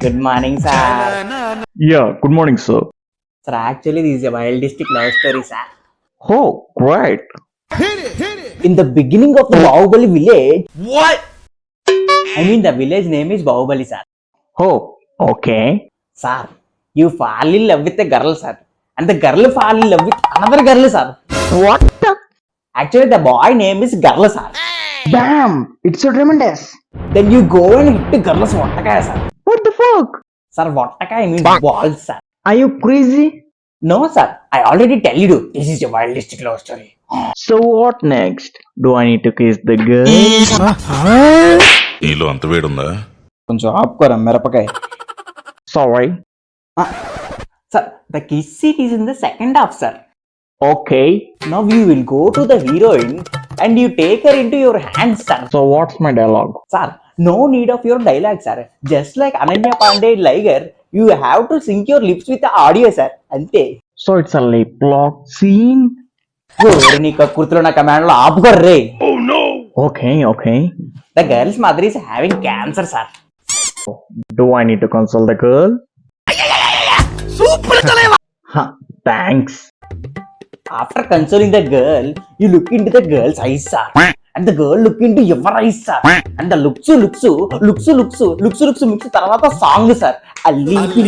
Good morning, sir. Yeah, good morning, sir. Sir, actually, this is a wildest love story, sir. Oh, great. Hit it. In the beginning of the Bahubali village. What? I mean, the village name is Bahubali, sir. Oh, okay. Sir, you fall in love with a girl, sir. And the girl fall in love with another girl, sir. What the? Actually, the boy name is girl, sir. Hey. Bam! It's so tremendous. Then you go and hit the girl's water, sir. What the fuck? Sir, what attack I mean Bang. balls, sir. Are you crazy? No, sir. I already tell you, this is your wildest love story. So what next? Do I need to kiss the girl? Sorry. Uh, sir, the kiss scene is in the second half, sir. Okay. Now we will go to the heroine and you take her into your hands, sir. So what's my dialogue? Sir, No need of your dialogue, sir. Just like Ananya Pandey Liger, you have to sync your lips with the audio, sir. Ante. So it's a lip lock scene. నీ కుర్తులో నా కమాండ్లో ఆపుకోర్రే okay okay the girl's mother is having cancer sir do I need to consult the girl super thanks after consoling the girl you look in to the girl's eyes sir and the girl look into her eyes sir and the looks looks looks looks looks looks mix తర్వాత song sir అల్లి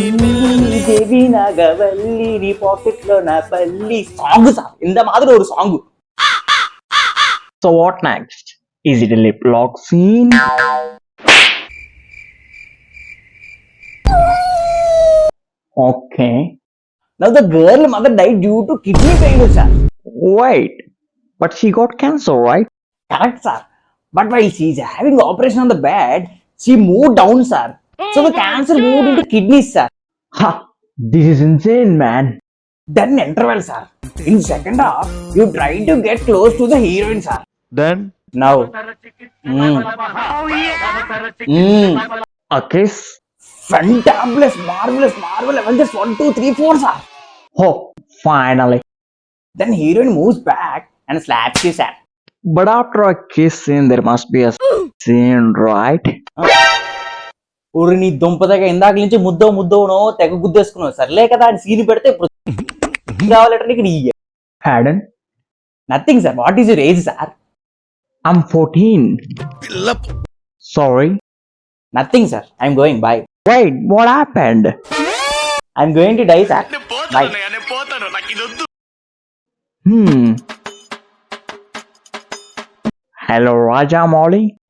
దేవి నాగవల్లి నీ pocket లో నా పల్లి song sir இந்த மாதிரி ஒரு song so what next is it lip lock scene okay Now the girl mother died due to kidney failure, sir. Wait, but she got cancer, right? Correct, sir. But while she's having operation on the bed, she moved down, sir. So the hmm, cancer moved into kidneys, sir. Ha! This is insane, man. Then interval, sir. In second half, you try to get close to the heroine, sir. Then? Now. Mm. mm. A kiss? Fantabulous, marvelous, marvel Avengers 1, 2, 3, 4, sir. Oh, finally. Then heroine moves back and slaps you, sir. But after a kissing, there must be a oh. scene, right? ఊరి నీ దుంపదగ ఇందాక నుంచి ముద్దో ముద్దోనో తెగ గుద్దేసుకున్నావు సర్లే కదా అని scene పెడితే కావాలంటే నీకు నీ హ్యాడన్ nothing sir what is your age sir I'm fourteen sorry nothing sir I'm going bye wait what happened I'm going to die sir bye పోతాను నాకు ఇది వద్దు hmm. Hello Molly.